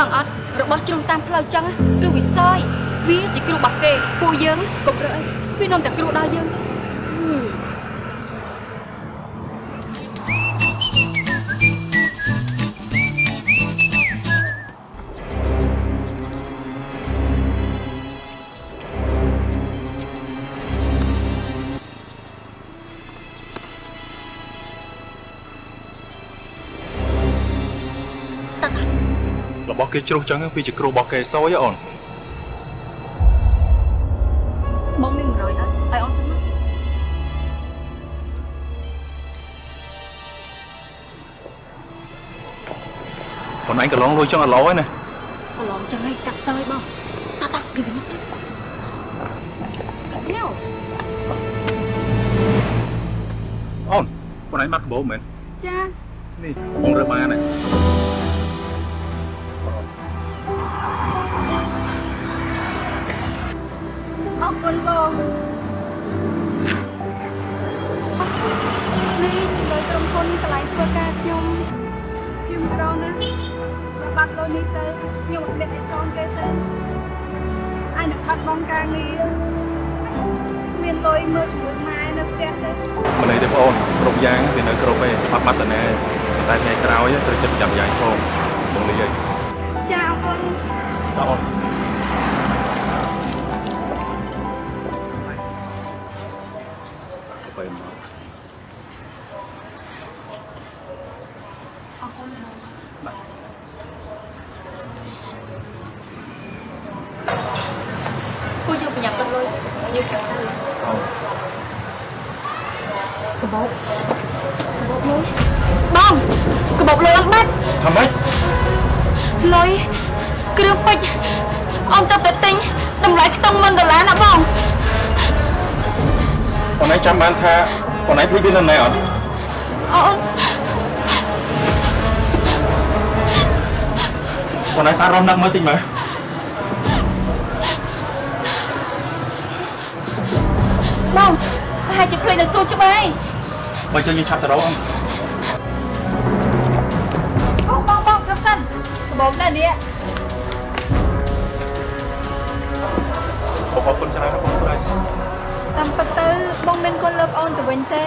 ដឹងអត់របស់ជ្រុងតាមផ្លូវចឹងគឺវិស័យវាជាគ្រូរបស់គេពួកយើងកុំរើអីវានាំតែគ្រូដល់យើងទៅ របស់គេជ្រុះចឹងវាជាគ្រូរបស់គេសយហ៎អូនបងមាន100អត់ឲ្យអូនសិនមកបងឯងកន្លងលុយចឹងអត់ឡហើយណាកន្លងចឹងឲ្យកាត់សើយបងតោះតោះពីវិញទៅញ៉ៅអូនបងឯងបាត់កាបូបមែនចានេះបងរើបានហើ នកន្លែងធ្វើការខ្ញុំខ្ញុំក្រណាបើបាត់លុយនេះទៅខ្ញុំអត់មានអីសងគេទៅអញនឹងបាត់បង់ការងារមានលុយមើលជាមួយម៉ែនៅផ្ទះទៅមិនអីទេបងអូនគ្រប់យ៉ាងវានៅគ្រប់ឯងបាត់បាត់តាណែតែថ្ងៃក្រោយត្រូវចិត្តចាំយ៉ាងផងបងលីឯងចាអរគុណតើអូន គុណបងបាទពួកយើងប្រញាប់ទឹកលុយយើងចាំទៅអូនកបោកកបោកលុយបងកបោកលុយអត់បាត់ធ្វើម៉េចលុយគ្រឿងពេជ្រអូនទៅតែទិញតម្លៃខ្ទង់1ដុល្លារណាបងបងឯងចាំបានថាបងឯងភ្លេចវានៅណែអត់អូន បងឯងសាររំនឹកមើលតិចមើលបងប្រហែលជាភ្លេចនៅសួរច្បាយបើចឹងយើងឆាប់ទៅរកអូនបងបងបងគ្រប់សិនក្បោកដែរនេះបងអរគុណច្រើនណាស់បងស្រីតាមពិតទៅបងមានគុណលើបអូនទៅវិញទេ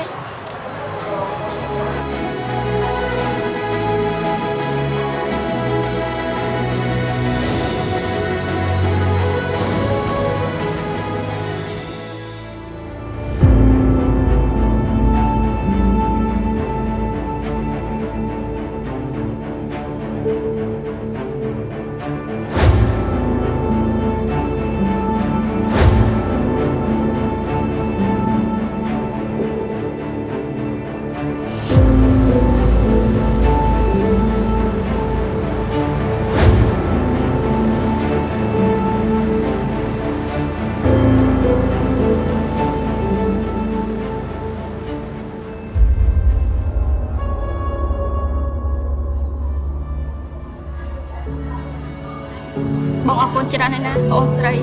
គុណច្រើនណាស់ណាអូនស្រី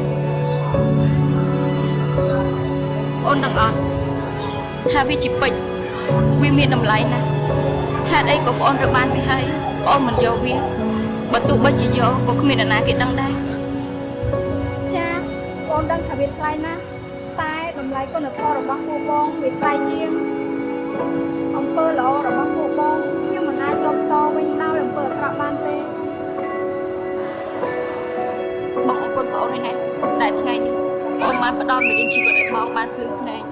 អូនដឹងអត់ថាវាជាពេជ្រវាមានតម្លៃណាស់ហេតុអីក៏បងអូនរើបានវាហើយបងអូនមិនយកវាបើទោះបីជាយកក៏គ្មាននរណាគេដឹងដែរចាបងដឹងថាវាថ្លៃណាស់តែតម្លៃគុណធម៌របស់ពួកបងវាថ្លៃជាង បងអរគុណបងអូនណាស់ដែលថ្ងៃនេះបងបានផ្ដល់មេរៀនជីវិតឲ្យបងបានភ្លឺភ្នែក